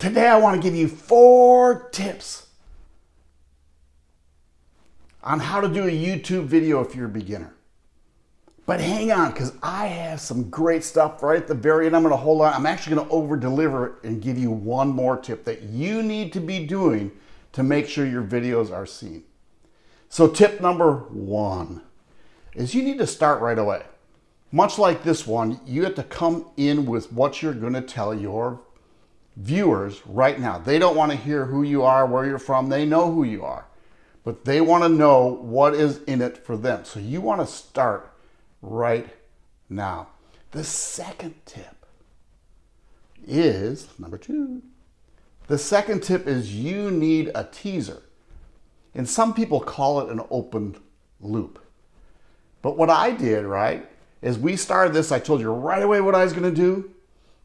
Today I want to give you four tips on how to do a YouTube video if you're a beginner. But hang on, because I have some great stuff right at the very end. I'm going to hold on. I'm actually going to over deliver and give you one more tip that you need to be doing to make sure your videos are seen. So tip number one is you need to start right away. Much like this one, you have to come in with what you're going to tell your viewers right now. They don't want to hear who you are, where you're from. They know who you are, but they want to know what is in it for them. So you want to start right now. The second tip is number two. The second tip is you need a teaser. And some people call it an open loop. But what I did, right, is we started this, I told you right away what I was going to do.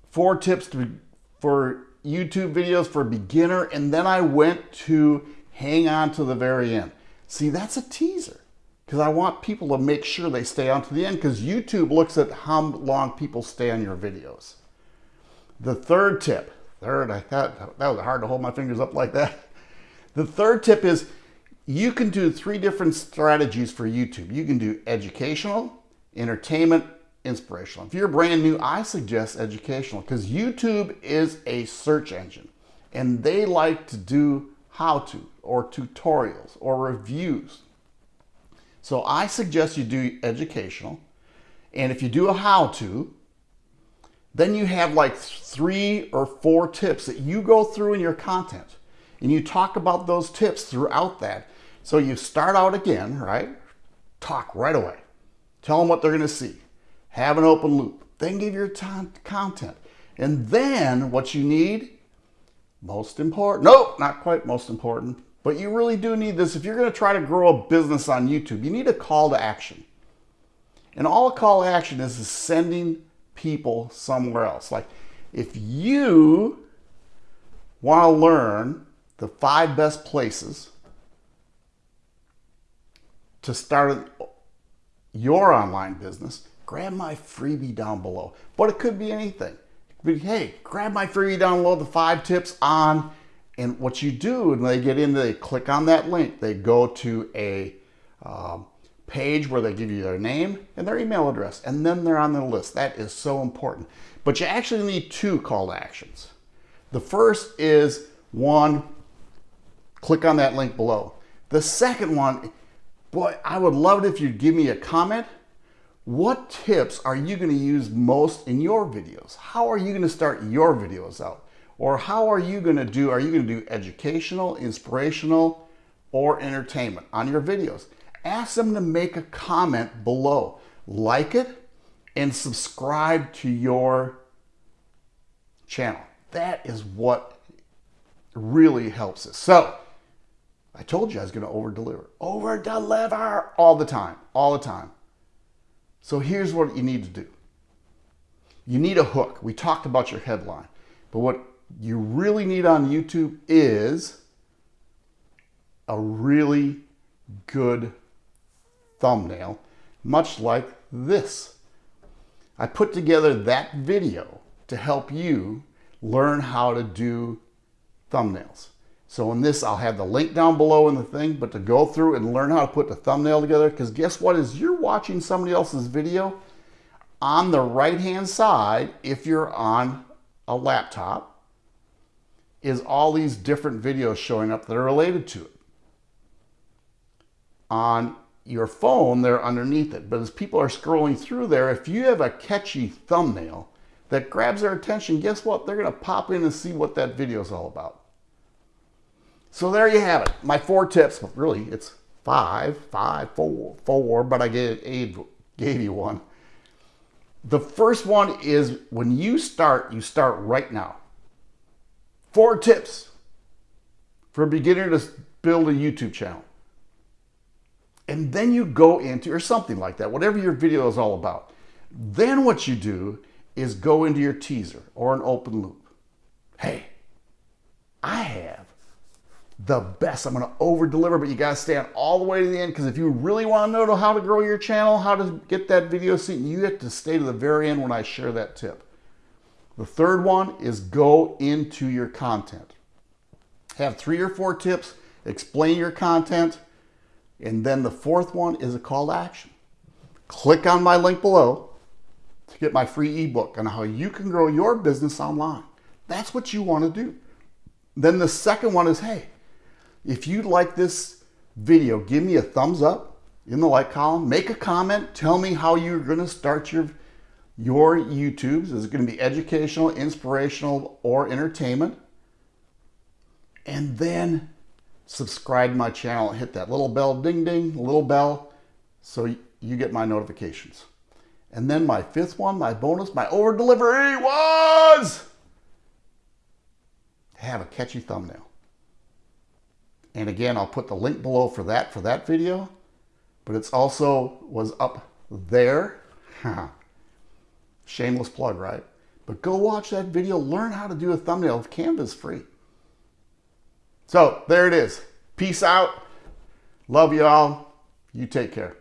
Four tips to, for YouTube videos for beginner. And then I went to hang on to the very end. See, that's a teaser because I want people to make sure they stay on to the end because YouTube looks at how long people stay on your videos. The third tip, third, I thought that was hard to hold my fingers up like that. The third tip is you can do three different strategies for YouTube. You can do educational, entertainment, inspirational. If you're brand new, I suggest educational because YouTube is a search engine and they like to do how to or tutorials or reviews. So I suggest you do educational. And if you do a how to, then you have like three or four tips that you go through in your content. And you talk about those tips throughout that. So you start out again, right? Talk right away. Tell them what they're going to see. Have an open loop. Then give your content. And then what you need, most important, nope, not quite most important, but you really do need this. If you're going to try to grow a business on YouTube, you need a call to action. And all a call to action is, is sending people somewhere else. Like if you want to learn the five best places to start your online business, grab my freebie down below. But it could be anything. Be, hey, grab my freebie down below, the five tips on, and what you do when they get in, they click on that link, they go to a um, page where they give you their name and their email address, and then they're on the list. That is so important. But you actually need two call to actions. The first is one, click on that link below. The second one Boy, I would love it if you'd give me a comment. What tips are you going to use most in your videos? How are you going to start your videos out? Or how are you going to do, are you going to do educational, inspirational, or entertainment on your videos? Ask them to make a comment below. Like it and subscribe to your channel. That is what really helps us. So I told you I was going to over deliver. Over deliver all the time, all the time. So here's what you need to do. You need a hook. We talked about your headline, but what you really need on YouTube is a really good thumbnail, much like this. I put together that video to help you learn how to do thumbnails. So in this, I'll have the link down below in the thing, but to go through and learn how to put the thumbnail together, because guess what, is you're watching somebody else's video, on the right-hand side, if you're on a laptop, is all these different videos showing up that are related to it. On your phone, they're underneath it. But as people are scrolling through there, if you have a catchy thumbnail that grabs their attention, guess what? They're going to pop in and see what that video is all about. So there you have it. My four tips. Really, it's five, five, four, four, but I gave, gave you one. The first one is when you start, you start right now. Four tips for a beginner to build a YouTube channel. And then you go into, or something like that, whatever your video is all about. Then what you do is go into your teaser or an open loop. Hey, I the best. I'm going to over deliver, but you got to stay on all the way to the end because if you really want to know how to grow your channel, how to get that video seen, you have to stay to the very end when I share that tip. The third one is go into your content. Have three or four tips, explain your content, and then the fourth one is a call to action. Click on my link below to get my free ebook on how you can grow your business online. That's what you want to do. Then the second one is, hey, if you like this video, give me a thumbs up in the like column, make a comment, tell me how you're going to start your your YouTubes. Is it going to be educational, inspirational, or entertainment? And then subscribe to my channel hit that little bell, ding, ding, little bell, so you get my notifications. And then my fifth one, my bonus, my over delivery was have a catchy thumbnail. And again, I'll put the link below for that, for that video, but it's also was up there. Shameless plug, right? But go watch that video, learn how to do a thumbnail. Of Canva's free. So there it is. Peace out. Love you all. You take care.